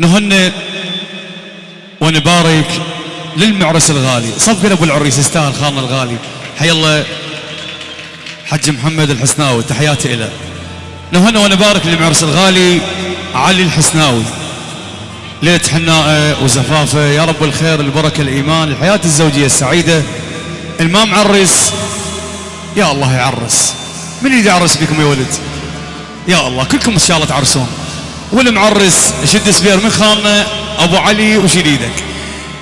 نهنئ ونبارك للمعرس الغالي. صفقنا ابو العريس يستاهل خالنا الغالي. حي الله حج محمد الحسناوي تحياتي له نهنئ ونبارك للمعرس الغالي علي الحسناوي. ليلة حناءه وزفافه يا رب الخير البركة الإيمان الحياة الزوجية السعيدة. الما معرس يا الله يعرس. من يريد يعرس بكم يا ولد؟ يا الله كلكم إن شاء الله تعرسون. والمعرس شد سبير من خالنا أبو علي وشيل إيدك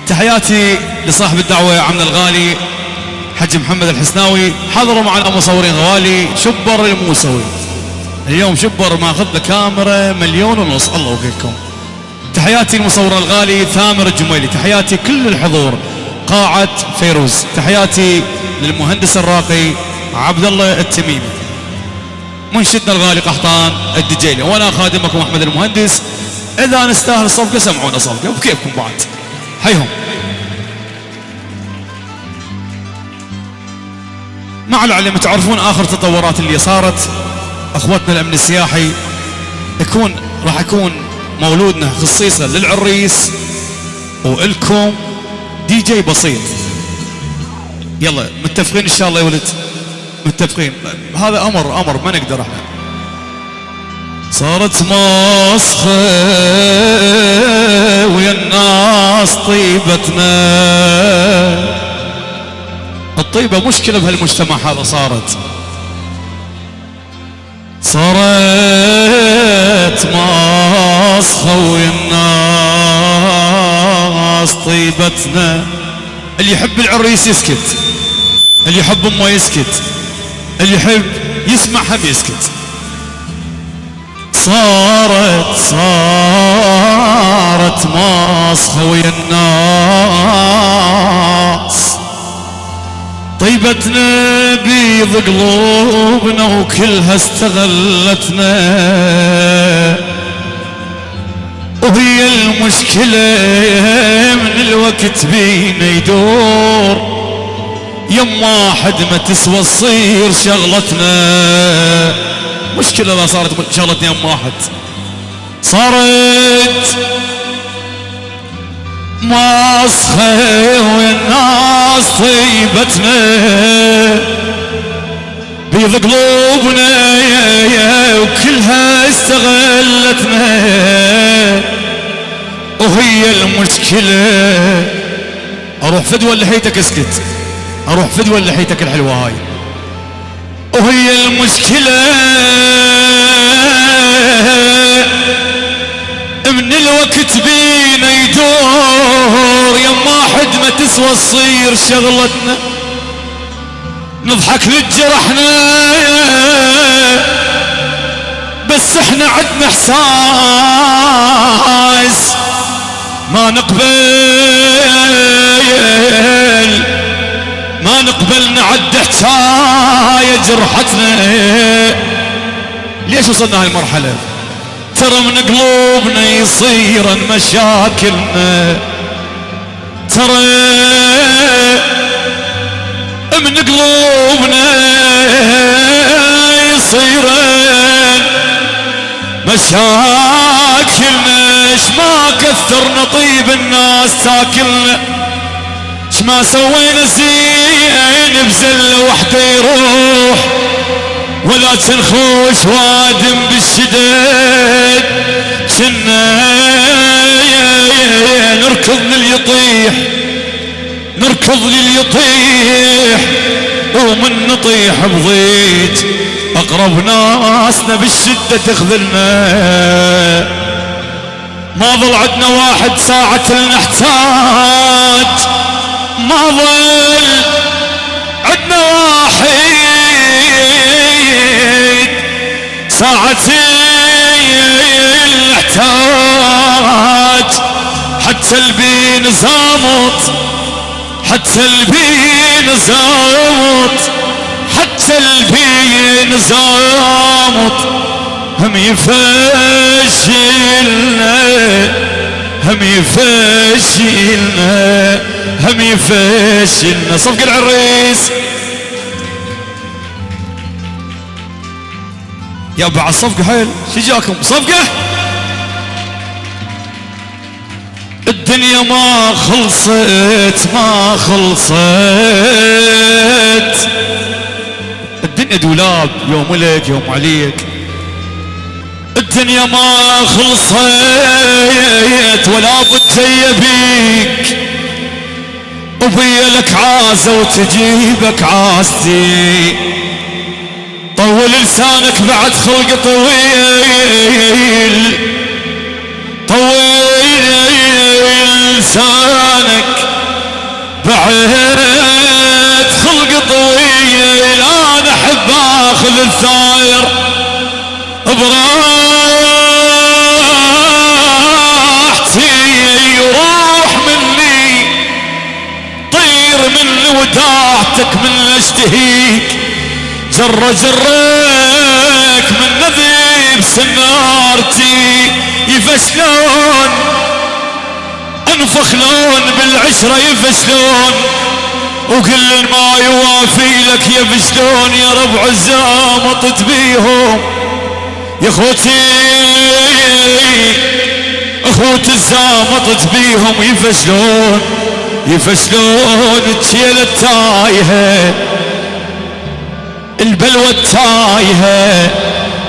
تحياتي لصاحب الدعوة عمنا الغالي حج محمد الحسناوي. حضروا معنا مصورين غوالي شبر الموسوي. اليوم شبر ماخذ له كاميرا مليون ونص. الله وكيلكم تحياتي المصور الغالي ثامر الجميلي. تحياتي كل الحضور قاعة فيروز. تحياتي للمهندس الراقي عبد الله التميمي. منشدنا الغالي قحطان الدجيلي وأنا خادمكم أحمد المهندس. إذا نستاهل صفقة سمعونا صفقة. وبكيفكم بعد؟ حيهم مع العلم تعرفون آخر تطورات اللي صارت أخوتنا الأمن السياحي يكون راح يكون مولودنا خصيصا للعريس وإلكم دي جي بسيط. يلا متفقين إن شاء الله يا ولد؟ متفقين هذا أمر أمر ما نقدر إحنا. صارت مسخة ويا الناس طيبتنا. الطيبة مشكلة بهالمجتمع هذا صارت. صارت مسخة ويا الناس طيبتنا. اللي يحب العريس يسكت. اللي يحب أمه يسكت. اللي يحب يسمع هم يسكت. صارت صارت ماسخة ويا الناس طيبتنا بيض قلوبنا وكلها استغلتنا. وهي المشكلة من الوقت بينا يدور. يم واحد ما تسوى تصير شغلتنا. مشكلة لا صارت شغلتنا يم واحد. صارت ماسخة والناس طيبتنا. بيض قلوبنا وكلها استغلتنا. وهي المشكلة. أروح فدوى اللي حيتك اسكت. أروح فدوى لحيتك الحلوة هاي. وهي المشكلة من الوقت بينا يدور يما حد ما تسوى تصير شغلتنا. نضحك لجرحنا بس إحنا عدنا إحساس ما نقبل. نقبل نعد حكاية جرحتنا ليش وصلنا هاي المرحلة ترى من قلوبنا يصير مشاكلنا. ترى من قلوبنا يصير مشاكلنا. ما كثرنا طيب الناس تاكلنا. ما سوينا زين بزلة وحده يروح. ولا تنخوش وادم بالشداد كنا نركض لليطيح. نركض لليطيح. ومن نطيح بضيج أقرب ناسنا بالشدة تخذلنا. ما ظل عندنا واحد ساعة نحتاج ما ظل عدنا واحد. ساعتين احتاج حتى البين زامط حتى البين زامط حتى البين زامط هم يفشلنا. هم يفشلنا هم يفشلنا. صفق العريس. يا بعد صفقة حيل. شو جاكم؟ صفقة؟ الدنيا ما خلصت ما خلصت. الدنيا دولاب يوم لك يوم عليك. الدنيا ما خلصت ولا بد جاية بيك. لك عازة وتجيبك عاستي طول لسانك بعد خلق طويل. طويل لسانك بعد خلق طويل. أنا أحب آخذ الثاير براحتي وداعتك من اشتهيك جر جرك من نذيب سنارتي. يفشلون انفخلون بالعشرة يفشلون وكل ما يوافي لك يفشلون يا ربع الزامطت بيهم. يا أخوتي أخوت الزامطت بيهم يفشلون يفشلون التيلة التايهة البلوى التايهة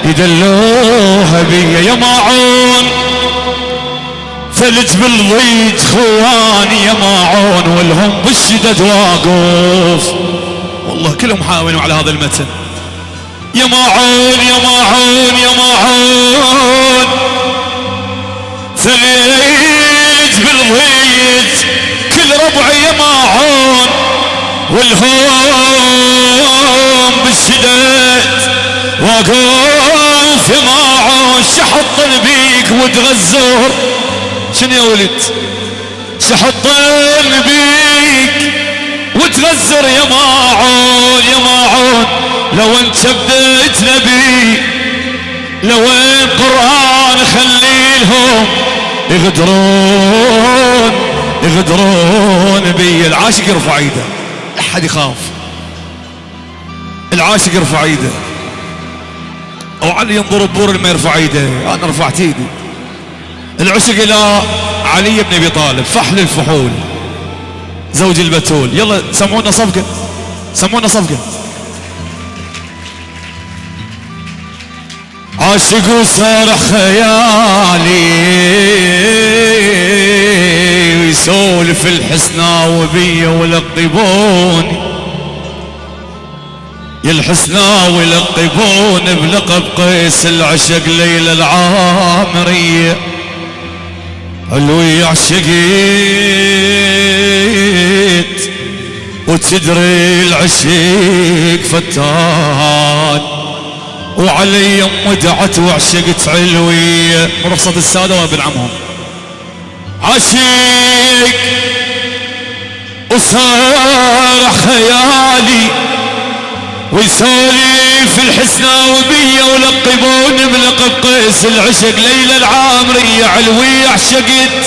يدلوها بيا يا معون. ثلج بالضيج خواني يا معون والهم بالشدد واقف والله كلهم حاولوا على هذا المتن. يا معون يا معون يا معون. ثلج والهوم بالشدد واقف يا معون شحط بيك وتغزر شنو يا ولد؟ شحط بيك وتغزر يا معون يا معون. لو انت بديت نبي لو القرآن خليلهم يغدرون يغدرون بي. العاشق يرفع ايده. أحد يخاف. العاشق يرفع إيده. علي ينظر بور ما يرفع إيده. أنا رفعت إيدي. العشق إلى علي بن أبي طالب. فحل الفحول. زوج البتول. يلا سمعونا صفقة. سمعونا صفقة. عاشق وسارح خيالي. ويسولف الحسنى وبي ولقبوني يا الحسنى ولقبون بلقب قيس العشق ليلى العامرية علوي عشقيت وتدري العشيق فتان. وعلي يم دعت وعشقت علوية رخصة السادة وابن عمهم. عشيق وصار خيالي ويسولف الحسنى وبيا ولقبون بلقب قيس العشق. ليلى العامرية علوية عشقت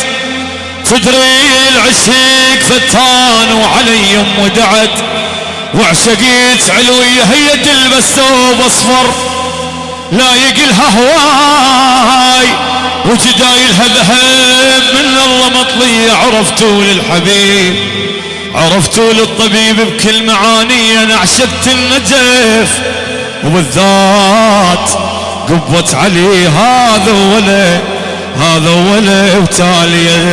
تدري العشق فتان وعلي ام دعت وعشقت علوية هي تلبس ثوب اصفر لا يقلها هواي وجدايلها ذهب من الله مطلية عرفتوا للحبيب عرفتوا للطبيب بكل معاني أنا عشقت النجف وبالذات قبت علي هذا ولا هذا ولا وتالي